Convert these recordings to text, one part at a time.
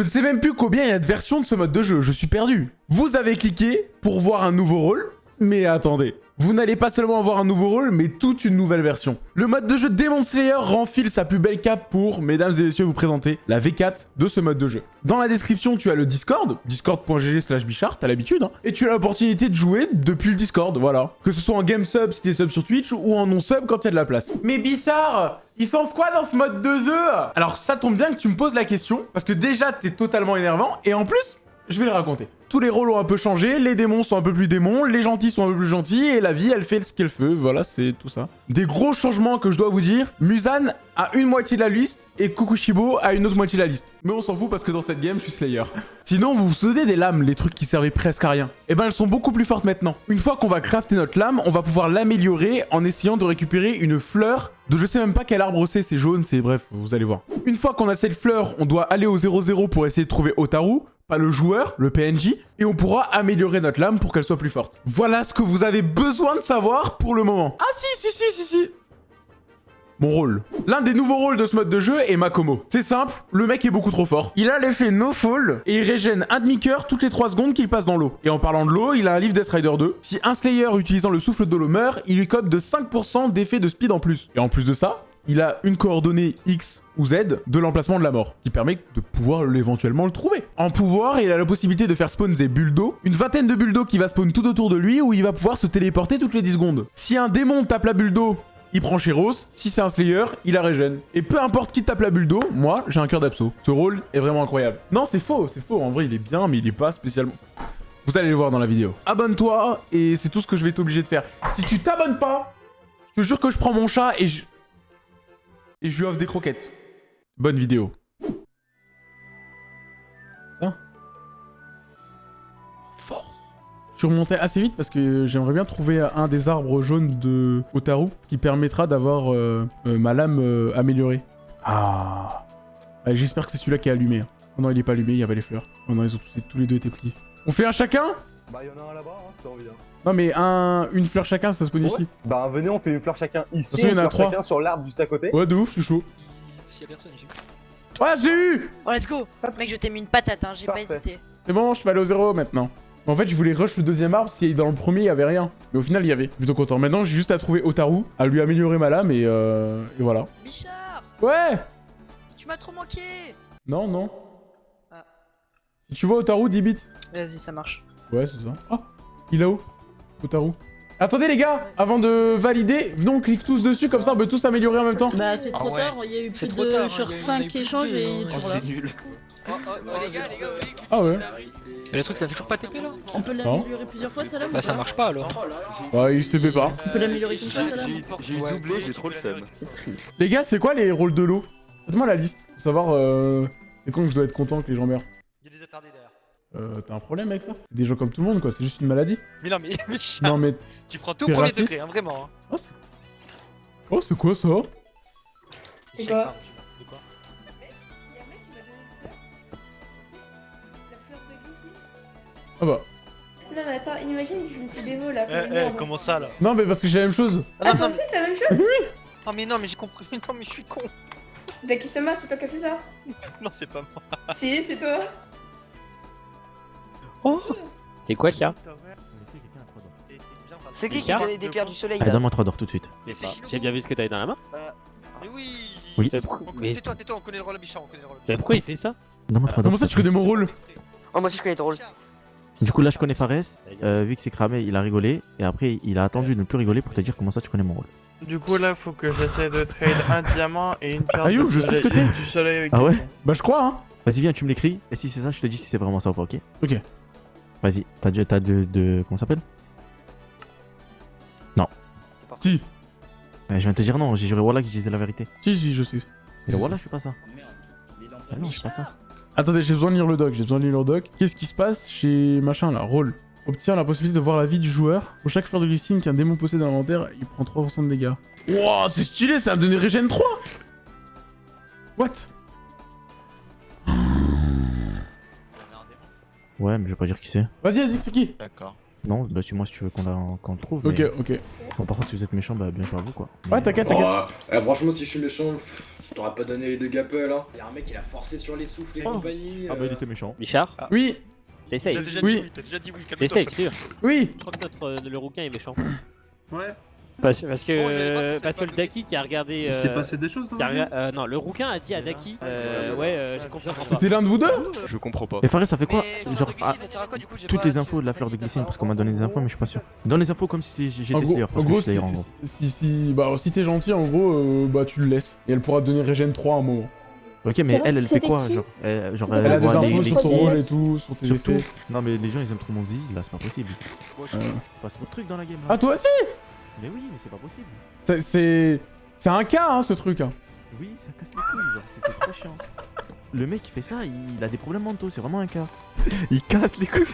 Je ne sais même plus combien il y a de versions de ce mode de jeu, je suis perdu. Vous avez cliqué pour voir un nouveau rôle, mais attendez. Vous n'allez pas seulement avoir un nouveau rôle, mais toute une nouvelle version. Le mode de jeu Demon Slayer renfile sa plus belle cape pour, mesdames et messieurs, vous présenter la V4 de ce mode de jeu. Dans la description, tu as le Discord, discord.gg slash bichard, t'as l'habitude, hein, et tu as l'opportunité de jouer depuis le Discord, voilà. Que ce soit en game sub si t'es sub sur Twitch, ou en non sub quand il y a de la place. Mais bizarre ils font quoi dans ce mode de jeu? Alors ça tombe bien que tu me poses la question, parce que déjà t'es totalement énervant, et en plus, je vais le raconter. Tous les rôles ont un peu changé, les démons sont un peu plus démons, les gentils sont un peu plus gentils, et la vie, elle fait ce qu'elle fait. Voilà, c'est tout ça. Des gros changements que je dois vous dire. Musan a une moitié de la liste, et Kukushibo a une autre moitié de la liste. Mais on s'en fout parce que dans cette game, je suis Slayer. Sinon, vous vous souvenez des lames, les trucs qui servaient presque à rien Eh ben, elles sont beaucoup plus fortes maintenant. Une fois qu'on va crafter notre lame, on va pouvoir l'améliorer en essayant de récupérer une fleur de je sais même pas quel arbre c'est, c'est jaune, c'est bref, vous allez voir. Une fois qu'on a cette fleur, on doit aller au 0-0 pour essayer de trouver Otaru pas le joueur, le PNJ, et on pourra améliorer notre lame pour qu'elle soit plus forte. Voilà ce que vous avez besoin de savoir pour le moment. Ah si, si, si, si, si mon rôle. L'un des nouveaux rôles de ce mode de jeu est Makomo. C'est simple, le mec est beaucoup trop fort. Il a l'effet No Fall et il régène un demi-cœur toutes les 3 secondes qu'il passe dans l'eau. Et en parlant de l'eau, il a un livre Death Rider 2. Si un Slayer utilisant le souffle de l'eau meurt, il lui cope de 5% d'effet de speed en plus. Et en plus de ça, il a une coordonnée X ou Z de l'emplacement de la mort, qui permet de pouvoir éventuellement le trouver. En pouvoir, il a la possibilité de faire spawn des bulles d'eau, une vingtaine de bulles d'eau qui va spawn tout autour de lui, où il va pouvoir se téléporter toutes les 10 secondes. Si un démon tape la bulle d'eau, il prend Sheros. Si c'est un Slayer, il la régène. Et peu importe qui tape la bulle d'eau, moi, j'ai un cœur d'abso. Ce rôle est vraiment incroyable. Non, c'est faux, c'est faux. En vrai, il est bien, mais il est pas spécialement... Vous allez le voir dans la vidéo. Abonne-toi, et c'est tout ce que je vais t'obliger de faire. Si tu t'abonnes pas, je te jure que je prends mon chat et je et je lui offre des croquettes. Bonne vidéo. Ça Force. Je suis remonté assez vite parce que j'aimerais bien trouver un des arbres jaunes de Otaru, ce qui permettra d'avoir euh, euh, ma lame euh, améliorée. Ah J'espère que c'est celui-là qui est allumé. Hein. Oh non, il est pas allumé, il y avait les fleurs. Oh non, ils ont tous, tous les deux été pliés. On fait un chacun? Bah, y'en a un là-bas, hein, si t'as non mais un, une fleur chacun, ça se pose ici. Bah venez, on fait une fleur chacun ici, il y en a trois. chacun sur l'arbre juste à côté. Ouais de ouf, je suis chaud. S'il y a personne, j'ai Ouais, j'ai eu Oh, let's go Mec, je t'ai mis une patate, hein, j'ai pas hésité. C'est bon, je peux aller au zéro maintenant. En fait, je voulais rush le deuxième arbre si dans le premier, il y avait rien. Mais au final, il y avait. Plutôt content. Maintenant, j'ai juste à trouver Otaru, à lui améliorer ma lame et, euh... et voilà. Bichard Ouais Tu m'as trop manqué Non, non. Ah. Si tu vois Otaru, 10 bits. Vas-y, ça marche. Ouais, c'est ça. Ah Il est où Otaru Attendez les gars, avant de valider, venons on clique tous dessus, comme ça on peut tous améliorer en même temps. Bah c'est trop ah tard, il y a eu plus de sur 5 échanges et il est toujours là. nul. Oh, oh, oh, les gars, les gars, Ah ouais Mais le truc t'as toujours pas TP là? On peut l'améliorer plusieurs fois ça là Bah ça marche pas alors. Bah il se TP pas. On peut l'améliorer comme ça ça là J'ai doublé, j'ai trop le seum. C'est triste. Les gars, c'est quoi les rôles de l'eau? Faites-moi la liste, pour savoir euh, c'est quand je dois être content que les gens meurent. Il y a des attardés derrière. Euh, t'as un problème avec ça? C'est des gens comme tout le monde, quoi. C'est juste une maladie. Mais non, mais, mais non, mais tu prends tout pour les degré, hein, vraiment. Hein. Oh, c'est oh, c'est quoi ça? C'est quoi? Ah bah. Non mais attends, imagine que je me suis dévo là. Eh, eh, comment ça là? Non mais parce que j'ai la même chose. Ah, toi aussi t'as la même chose Oui Oh mais non mais j'ai compris, non mais je suis con Dakisama, c'est toi qui as fait ça Non c'est pas moi Si, c'est toi Oh C'est quoi ça C'est qui qui a donné des pierres du soleil Allez, donne-moi 3 d'or tout de suite. J'ai bien vu ce que t'avais dans la main. Euh, mais oui Oui. Mais... Tais-toi, tais-toi, on connaît le rôle Bichard, on connaît le rôle Mais pourquoi il fait ça Donne-moi 3 d'or. Comment ça tu connais mon rôle Oh moi aussi je connais ton rôle. Du coup là je connais Fares, euh, vu que c'est cramé il a rigolé, et après il a attendu de ne plus rigoler pour te dire comment ça tu connais mon rôle. Du coup là faut que j'essaie de trade un diamant et une pierre Ayou, je sais ce que t'es du soleil avec Ah ouais Bah je crois hein Vas-y viens tu me l'écris, et si c'est ça je te dis si c'est vraiment ça ou pas ok Ok. Vas-y, t'as de, t'as de, de... Comment ça s'appelle? Non. Si. je viens de te dire non, j'ai juré voilà que je disais la vérité. Si, si, je sais. Mais voilà, je suis pas ça. Ah non, je suis pas ça. Attendez, j'ai besoin de lire le doc, j'ai besoin de lire le doc. Qu'est-ce qui se passe chez machin là? Rôle. Obtient la possibilité de voir la vie du joueur. Pour chaque fleur de glycine qu'un démon possède dans l'inventaire, il prend 3% de dégâts. Wouah, c'est stylé, ça va me donner régène 3 What? Ouais, mais je vais pas dire qui c'est. Vas-y, vas-y, c'est qui? D'accord. Non, bah suis-moi si tu veux qu'on la- qu'on le trouve. Ok, mais- ok. Bon, par contre, si vous êtes méchant, bah bien joué à vous quoi. Ouais, t'inquiète, t'inquiète. Oh, eh, franchement, si je suis méchant, pff, je t'aurais pas donné les deux gapels. Hein. Y'a un mec, il a forcé sur les souffles et Oh. compagnie. Ah bah il euh. était méchant. Michard, Oui, t'essayes. T'as déjà Oui. dit oui, t'as déjà dit oui. T'essayes, sûr. oui. Je crois que notre, euh, le rouquin est méchant. Ouais. Parce, parce que, c'est parce que pas le Daki qui a regardé. Il s'est euh, passé des choses dans la euh, non, le rouquin a dit à Daki euh, Ouais, euh, j'ai confiance en toi. C'était l'un de vous deux Je comprends pas. Et Fares, ça fait quoi Genre, ah, toutes les infos de la fleur de glycine, parce qu'on m'a donné des infos, mais je suis pas sûr. Donne les infos comme si j'étais Slayer, en parce que gros, je suis si, Slayer en gros. si, si, bah, si t'es gentil, en gros, euh, bah tu le laisses. Et elle pourra te donner Regen 3 à un moment. Ok, mais elle, elle fait quoi Genre, elle, genre, Elle a des voit infos les- sur ton rôle et tout, sur tes Surtout, non mais les gens ils aiment trop mon zizi là, c'est pas possible. Euh. Il passe trop de trucs dans la game là. Ah, toi aussi? Mais oui, mais c'est pas possible. C'est- C'est un cas, hein, ce truc. hein. Oui, ça casse les couilles, genre, c'est trop chiant. Le mec qui fait ça, il a des problèmes mentaux, c'est vraiment un cas. Il casse les couilles.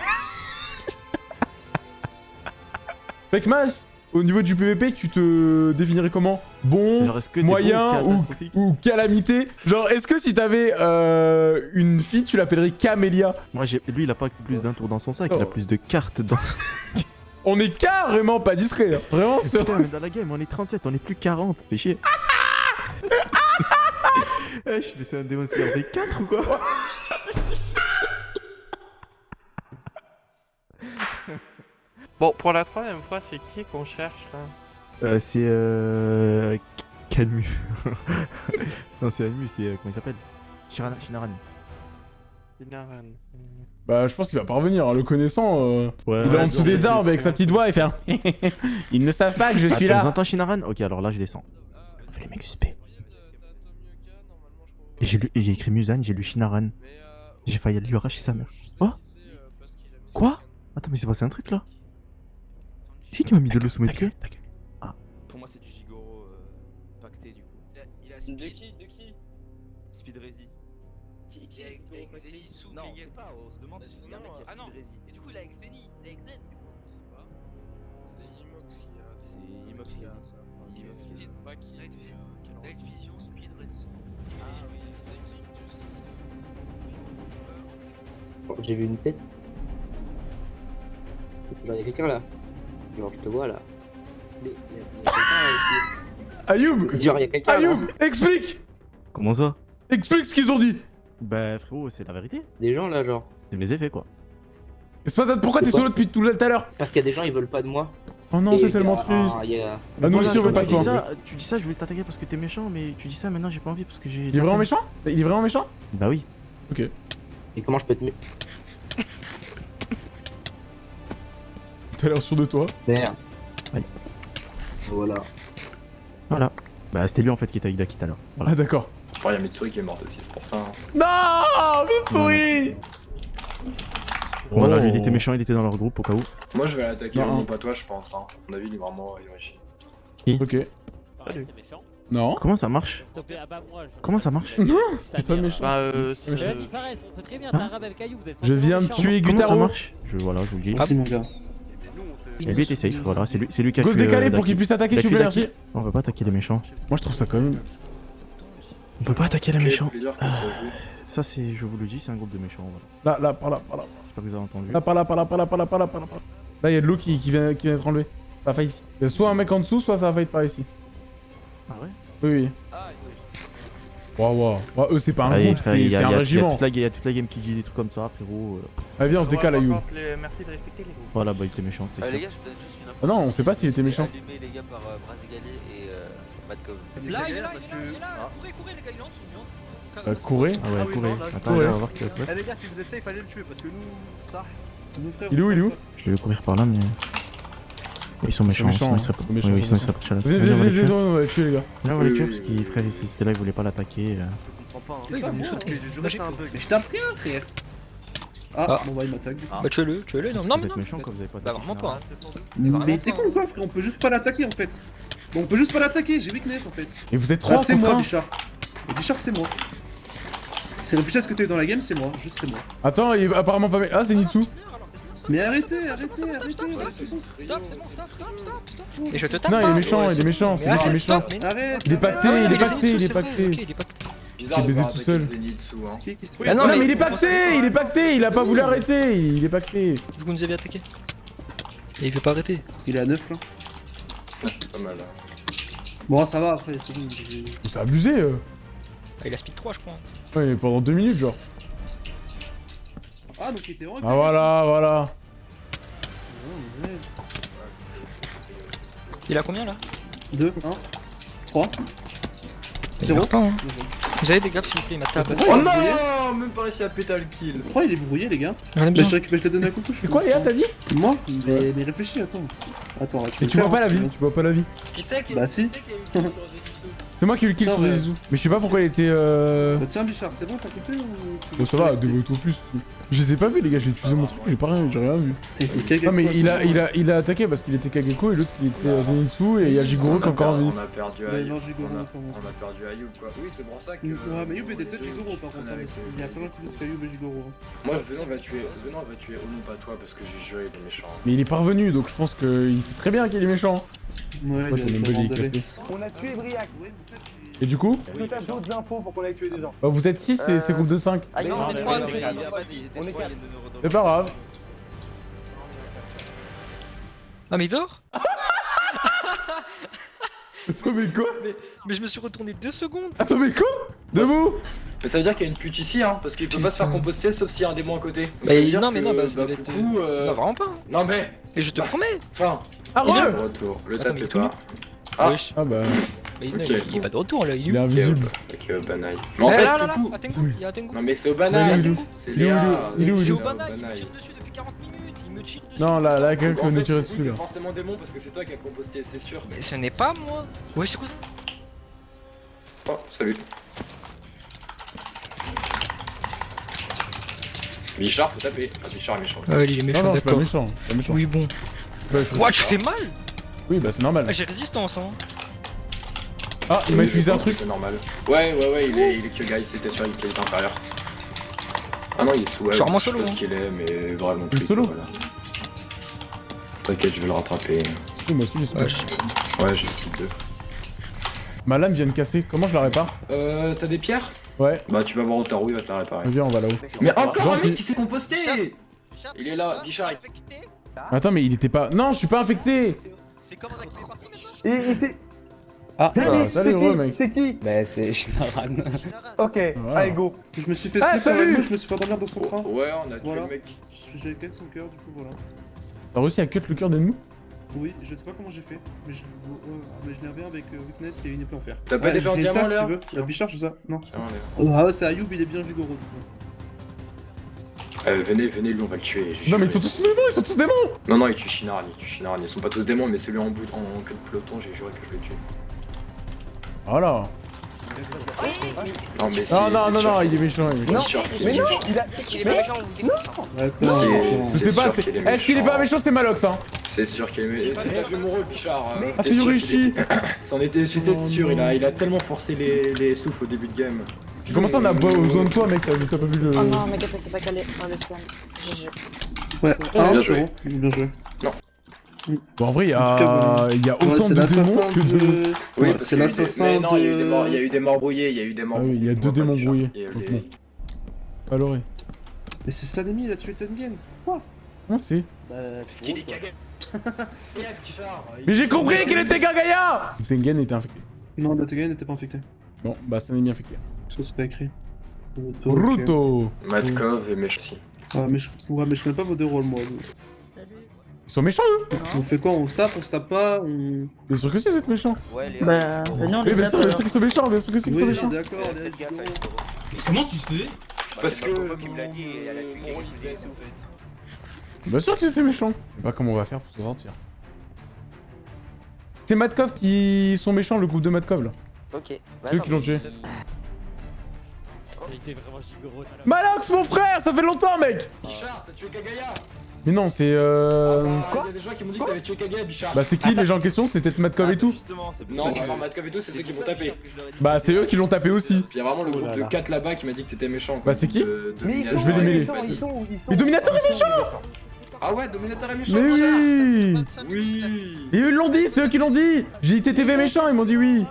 Fait que Mas, au niveau du PVP, tu te définirais comment? Bon, Genre, est-ce que moyen ou, calamité? Genre, est-ce que si t'avais euh, une fille, tu l'appellerais Camélia? Moi, j'ai- lui, il a pas plus d'un tour dans son sac, il a Oh. plus de cartes dans. On est carrément pas discret. hein. Vraiment, c'est... Putain, mais dans la game, on est 37, on est plus 40, fais chier. Eh, je fais ça un Demon Slayer V4 ou quoi Bon, pour la troisième fois, c'est qui qu'on cherche là euh, C'est euh. Canmu. non, c'est Anmu, c'est. euh, comment il s'appelle? Shirana, Shinaran. Bah, je pense qu'il va pas revenir, hein, le connaissant. euh, Ouais, il est en dessous des arbres avec sa petite voix et fait un Ils ne savent pas que je Ah, suis tu là. entends Shinaran Ok, alors là, je descends. On fait les mecs suspects. J'ai lu- j'ai écrit Musan, j'ai lu Shinaran. J'ai failli lui arracher sa mère. Oh Quoi Attends, mais c'est passé un truc là C'est qui qui m'a mis de l'eau sous mes pieds Pour moi, c'est du Gigoro euh, pacté du coup. De qui De qui? Speed Rezi. Est Non, on sait pas, on se demande si c'est un mec qui a Ah non. Speed. Et du coup, il a avec Zeni, il a avec Zen. C'est Imox qui a. C'est Imox qui a ça. Enfin, qui- est pas euh, a Vision, Speed Ready. C'est qui C'est qui que tu sais J'ai vu une tête. Il y a quelqu'un là. Genre, je te vois là. Mais il y a, il y a quelqu'un là Ayoub aussi. Genre, il y a quelqu'un là. Ayoub Explique Comment ça? Explique ce qu'ils ont dit Bah, frérot, c'est la vérité. Des gens là, genre. C'est les effets quoi. Espèce pourquoi t'es solo depuis tout à l'heure Parce qu'il y a des gens, ils veulent pas de moi. Oh non, c'est tellement a- triste. ah, il y a- Ah, nous Voilà, aussi, on tu veut pas de toi. ça, tu dis ça, je voulais t'attaquer parce que t'es méchant, mais tu dis ça maintenant, j'ai pas envie parce que j'ai. Il est vraiment méchant Il est vraiment méchant Bah oui. Et comment je peux te mettre T'as l'air sûr de toi. Merde. Ouais. Voilà. Voilà. Bah, c'était lui en fait qui t'a eu la quitte alors. Voilà. Ah d'accord. Oh, y'a Mitsuri qui est morte aussi, c'est pour ça. hein. Non Mitsuri Voilà, Oh. lui il était méchant, il était dans leur groupe au cas où. Moi, je vais l'attaquer, Non. non, pas toi, je pense. Hein. À mon avis, il est vraiment Yoshi. Ok. Pareil, méchant. Non. Comment ça marche Comment ça marche Non, c'est pas méchant. Bah, euh, Mais c'est- Vas-y, Fares, on sait très bien, t'es arabe avec Ayoub, vous êtes Je viens de méchants. tuer Comment ça Gutaro. marche Je voilà, je vous le dis. Merci mon gars. Et lui était safe, voilà, c'est lui, c'est lui qui a tué, euh, décalé pour qu'il puisse attaquer, s'il vous plaît, merci. On peut pas attaquer les méchants. Moi je trouve ça quand même. On peut pas attaquer les méchants. que ça c'est, je vous le dis, c'est un groupe de méchants. Voilà. Là, là, par là, par là. J'espère que vous avez entendu. Là, par là, par là, par là, par là, par là, par là. là. Là, il y a de l'eau qui, qui vient, qui vient d'être enlevée. Ça va fight ici. Il y a soit un mec en dessous, soit ça va fight par ici. Ah ouais? Oui, oui. Waouh, waouh. Ouais, eux, c'est pas un Allez, groupe, c'est un a- il y a régiment. toute la ga- il y a toute la game qui dit des trucs comme ça, frérot. euh. Allez, viens, on se décale, contre, les- Merci de respecter les groupes. Voilà, bah il était méchant, c'était Ah, les sûr. gars, je vous donne juste une info. Ah non, on sait pas s'il était méchant. Allumé les gars par euh, et euh, Madcov. Là, il est là, il est là, il est là. Courez, courez, les gars, il est en dessous, il est en dessous. Euh, courez. Ah ouais, Ah courez. non, là, je- Attends, Courez. on va voir qui va. Eh les gars, si vous êtes safe, fallait le tuer parce que nous, ça. Il est où, il est où Je vais courir par là, mais. Ils sont méchants, méchants, sinon hein. ils seraient pas. Ils sont méchants, Oui, ils oui, sinon ils sont chaleur. Venez, venez, venez, venez, on va les tuer, les gars. Là, on va les tuer parce oui, qu'il oui. frère, si c'était là, il voulait pas l'attaquer. euh. Je comprends pas. Oui, Hein. bah, Parce que j'ai joué Magique. un bug. Mais je t'en prie, un frère. Ah, bon bah il m'attaque. Bah tuez-le, tuez-le. Non, non, mais Vous êtes non. méchants quand vous avez pas Bah vraiment pas. hein. Mais t'es con ou quoi frère? On peut juste pas l'attaquer en fait. Bon, on peut juste pas l'attaquer, j'ai weakness en fait. Et vous êtes Ah, trois c'est moi. Bichard. Bichard, c'est moi. C'est le vitesse que t'as eu dans la game, c'est moi, juste c'est moi. Attends, il est apparemment pas méchant. Ah, c'est Nitsu. Mais arrêtez, arrêtez, arrêtez. Stop, c'est bon, stop, stop, stop, stop. Et je te tape Non, il est méchant, il est méchant, c'est qui est arrête, méchant. Arrête. Il est pacté, il est Ah, pacté, il est pacté. ok, il est pacté. Bizarre de baisé tout seul. Hein. Ah Non, non, mais il est pacté, il est pacté, il a pas voulu arrêter, il est pacté. Vous nous avez attaqué. Et il veut pas arrêter. Il est à 9 là. Pas mal. Bon, ça va après, c'est bon. C'est abusé. euh. Ah, il a speed 3, je crois. Ouais, pendant deux minutes, genre. Ah, donc il était vraiment. Ah voilà, voilà. Ouais, Il a combien là? 2, 1, 3, Il 0. meurt pas, hein. Vous avez des gaffes s'il vous plaît, il m'a tapé. Oh non Même pas réussi à péter le kill. Pourquoi il est brouillé, les gars Mais je, mais je t'ai donné un coucou, je suis C'est quoi, Léa, t'as dit? Moi mais, mais réfléchis, attends. Attends, tu, Mais tu vois pas la hein, vie, tu vois pas la vie. Qui c'est qui Bah, si. qui c'est moi qui ai eu le kill sur Zizou. Mais je sais pas pourquoi il était euh... Bah, tiens, Bichard, c'est bon, t'as compris ou tu Bon, ça va, deux auto plus. Je les ai pas vus, les gars, j'ai utilisé mon truc, j'ai pas rien, j'ai rien vu. Non, mais quoi, il a, il, a, il a attaqué parce qu'il était Kageko et l'autre il était euh, Zenitsu et il y a Jigoro qui est encore en vie. On a perdu Ayub. On a- perdu Ayub quoi. Oui, c'est pour ça que. Ouais, mais Youb était peut-être Jigoro par contre. hein, qu'il y a plein qui disent qu'Ayoub est Jigoro. hein. Moi, Venom va tuer. Venom va tuer Onu, pas toi, parce que j'ai juré, il est méchant. Mais il est parvenu donc je pense qu'il sait très bien qu'il est méchant. Ouais, il a est vraiment cassé. On a tué Briac. Et du coup Est-ce que t'as d'autres infos pour qu'on aille tuer des gens bah, Vous êtes 6 et c'est groupe de 5. Ah non, on est mais trois, non, c'est mais bon, non, c'est bon. On est quatre. C'est pas grave. Ah, mais il dort Attends, mais quoi Mais je me suis retourné deux secondes Attends, mais quoi Debout Mais ça veut dire qu'il y a une pute ici, hein, parce qu'il peut pas se faire composter sauf s'il y a un démon à côté. Donc Bah, non, mais que, non, bah, bah, être- coucou. euh, Non, vraiment pas hein. Non, mais. Et je te Bah, promets Enfin, Ah, Il est de retour. Le Attends, tout pas. Ah. Wesh Ah bah, Mais il, est pas de retour là, il est il est invisible. Ok, au banaille. Mais en Eh, fait, là, là, là, coucou. à Tengu, il y a un Tengu Non, mais c'est au Il est banaille. où C'est Il est où, Léa. il est où, C'est il est au il me tire dessus depuis 40 minutes, il me tire dessus Non, là, là, Donc, quelqu'un en nous coup, dessus là. forcément démon parce que c'est toi qui as composté, c'est sûr. Mais ce n'est pas moi Ouais, c'est quoi ça Oh, salut. Bichard, faut taper. Ah, Bichard est méchant aussi. Ah, il est méchant, d'accord. méchant. c'est Pas méchant. Oui, bon. Bah, Ouah, tu fais mal Oui, bah c'est normal. Ah, J'ai résistance, hein Ah, il m'a utilisé un truc. C'est normal. Ouais, ouais, ouais, il est, il est Kyogai, c'était sûr, il est inférieur. Ah non, il est sous Je vraiment je sais solo, pas hein. ce qu'il est, mais vraiment Il est clic, solo voilà. T'inquiète, je vais le rattraper. Oui, moi aussi, j'espère. Ouais, j'ai speed 2. Ma lame vient de casser. Comment je la répare? Euh, t'as des pierres? Ouais, Bah, tu vas voir Otaru, il va te la réparer. viens, on va là-haut. Mais encore un mec qui s'est composté Il est là, Bichard. Attends, mais il était pas. Non, je suis pas infecté C'est comment clé est partie maintenant Et, et c'est. Ah, c'est ah, qui salut, C'est heureux, qui mec. C'est qui Bah c'est Shinaran. Ok, Voilà. allez go. Je me suis fait Ah, salut je me suis fait endormir dans son train. Ouais, on a tué Voilà. le mec. J'ai gagné son cœur, du coup, voilà. T'as réussi à cut le cœur d'ennemi Oui, je sais pas comment j'ai fait, mais je, oh, mais je l'ai bien avec euh, Witness et une épée en fer. T'as pas Ouais, d'épée en diamant, là si tu veux. La Bichard, c'est ça Non. Allez. Ah ouais, c'est Ayoub, il est bien Ligoro, du coup. Euh, venez, venez, lui, on va le tuer. Non, mais ils sont tous démons, ils sont tous démons Non, non, il tue Shinaran, il tue Shinaran. Ils sont pas tous démons, mais celui en bout, en queue de peloton, j'ai juré que je le tue. Voilà. Non, mais. Non, non, non, non, il est méchant, il est méchant. Qu'il Mais non. Il a. Est-ce qu'il est pas méchant Je sais pas, est est-ce qu'il est pas méchant, c'est Malox, hein C'est sûr qu'il est méchant. T'as vu mon rôle, Bichard euh, Ah, c'est Yorishi j'étais Oh, sûr, il non. a, il a tellement forcé les, les souffles au début de game. Comment ça, on a besoin de toi, mec T'as t'as pas vu le. Oh non, mec, c'est pas calé. Oh, le ciel. GG. Ouais, Ah, bien c'est joué. bien joué. Bon, en vrai, il y a, il y a Ouais, autant de démons l'assassin que de. de... Oui, Ouais, c'est des- l'assassin mais non, il y a eu des morts, il y a eu des morts brouillés, il y a eu des morts Ah oui, il y a brouillés, deux démons pas, brouillés. Bon. Valoré. Mais c'est Sanemi, il a tué Tengen Quoi Non, c'est. Bah, Parce qu'il est cagé. Mais j'ai compris qu'il était Gagaya Tengen était infecté. Non, le Tengen n'était pas infecté. Bon, bah, ça n'est infecté. Ça, c'est pas écrit. Ruto, Matkov et méchant aussi. Ouais, mais je... ouais, mais je connais pas vos deux rôles, moi. Ils sont méchants, eux On fait quoi On se tape, on se tape pas on... Bien sûr que si, vous êtes méchants. Ouais, les Bah, venez, on Oui, les bien tape sûr, bien sûr qu'ils sont méchants, bien sûr que si, qu'ils sont méchants. d'accord. Comment tu sais Parce que. Bien sûr qu'ils étaient méchants. Je sais pas comment on va faire pour s'en sortir. C'est Matkov qui sont méchants, le groupe de Matkov là. Ok. C'est eux qui l'ont tué. Il était vraiment. Malox, mon frère, ça fait longtemps, mec Bichard, t'as tué Kagaya Mais non, c'est euh... Ah bah, Il y a des gens qui m'ont dit que t'avais tué Kagaya, Bichard. Bah c'est qui les gens en question? C'est peut-être Matkov et tout Non, alors Matkov et tout, c'est ceux qui m'ont tapé. Bah c'est eux qui l'ont tapé aussi. Puis il y a vraiment le Oh groupe là de là. 4 là-bas qui m'a dit que t'étais méchant. Bah, c'est qui De- de Mais ils Dominator sont, Je vais les mêler. Mais Dominator est méchant Ah ouais, Dominator est méchant, Mais Bichard oui 25 minutes, là. Oui Et eux ils l'ont dit, c'est eux qui l'ont dit J'ai dit TTV méchant, ils m'ont dit oui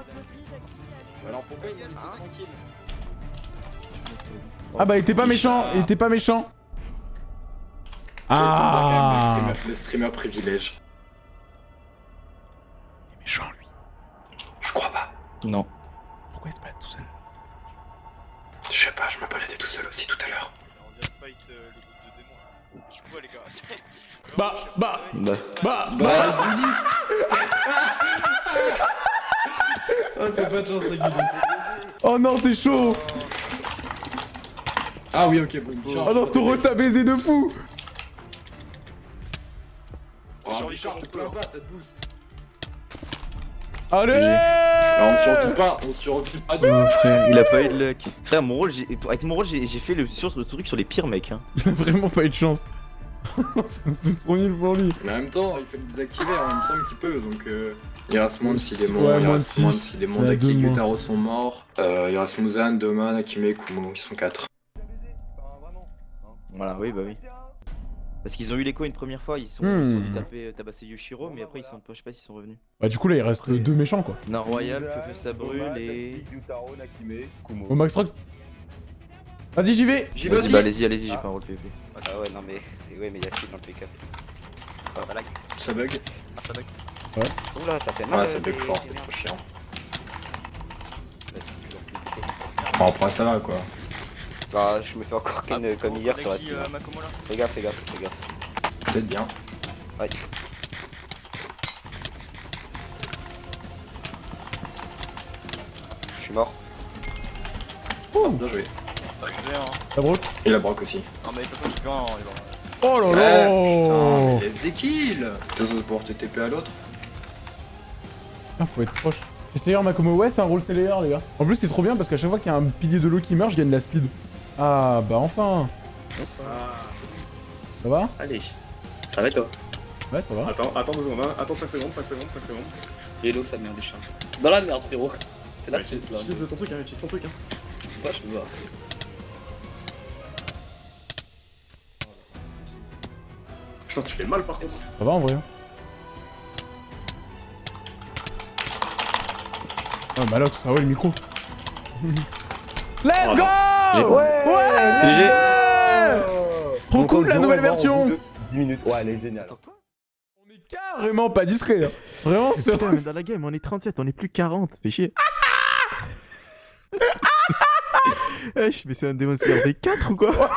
Alors pourquoi il m'a laissé tranquille? Ah bah il était pas méchant, il était pas méchant Ah. Le streamer, le streamer privilège. Il est méchant, lui. Je crois pas. Non. Pourquoi il se balade tout seul? Je sais pas, je me baladais tout seul aussi tout à l'heure. Bah, bah, Bah. bah, Bah, Oh, c'est pas de chance, Regulus. Oh non, c'est chaud Ah oui, ok, bon. Oh non, Taureau t'a baisé de fou Oh, Richard, te plains pas, ça te booste. Allez Alors, on survit pas, on survit pas. Frère, il a pas eu de luck. Frère, mon rôle, j'ai- avec mon rôle, j'ai fait le, sur, le truc sur les pires mecs. Hein. Il a vraiment pas eu de chance. C'est trop nul pour lui. Mais en même temps, il fait le désactiver, hein, il me semble qu'il peut, donc euh, il reste moins de 6 démons, Ouais, il moins de six. 6 démons, Ouais, Daki. Gyutaro sont morts, euh, il reste Muzan, Doman, Akime Kumo, ils sont 4. Voilà, oui, bah oui. Parce qu'ils ont eu l'écho une première fois, ils sont, ils Hmm. sont venus taper, tabasser Yoshiro, mais après ils sont pas, je sais pas s'ils sont revenus. Bah du coup là il reste deux méchants quoi. Nord Royal, Feu Feu ça brûle et. Au Max Rock. Vas-y j'y vais J'y vais aussi bah allez-y, allez-y, j'ai pas un rôle PvP. Ah ouais, non mais c'est ouais, mais il y a speed dans le pick-up. Ah, ça lag. Ça bug Ah, ça bug. Ouais. Oula, ça fait mal. Ouais, ça euh, bug fort, merdes. trop chiant. Vas-y, toujours plus vite. Bon, après ça va quoi. Bah, je me fais encore ken Ah, euh, comme hier sur la speed. Fais gaffe, fais gaffe, fais gaffe. Peut-être bien. Ouais. Je suis mort. Bien joué. La broc Et la broc aussi. Non mais de toute façon va. Oh là Ouais, là putain, mais laisse des kills Ça, c'est pour te TP à l'autre Ah faut être proche. Slayer Makomo, ouais c'est un rôle Slayer les gars. En plus c'est trop bien parce qu'à chaque fois qu'il y a un pilier de l'eau qui meurt, je gagne de la speed. Ah bah enfin Bonsoir. Ça va Allez, ça va toi Ouais ça va. Attends, attends deux secondes, hein. attends 5 secondes, 5 secondes, 5 secondes. Hello, sa mère du chat. Dans la merde, frérot. C'est la sauce là. Utilise ton truc, hein, utilise ton truc. Hein. Ouais, je peux voir. Putain, tu fais mal par contre. Ça va en vrai hein Ouais Malox, ah ouais le micro. Let's go Ouais GG. Trop cool la nouvelle version 10 minutes, ouais, elle est géniale. On est carrément pas discret hein. Vraiment c'est... Putain, mais dans la game, on est 37, on est plus 40, fais chier. Eh, mais c'est un démon Slayer V4 ou quoi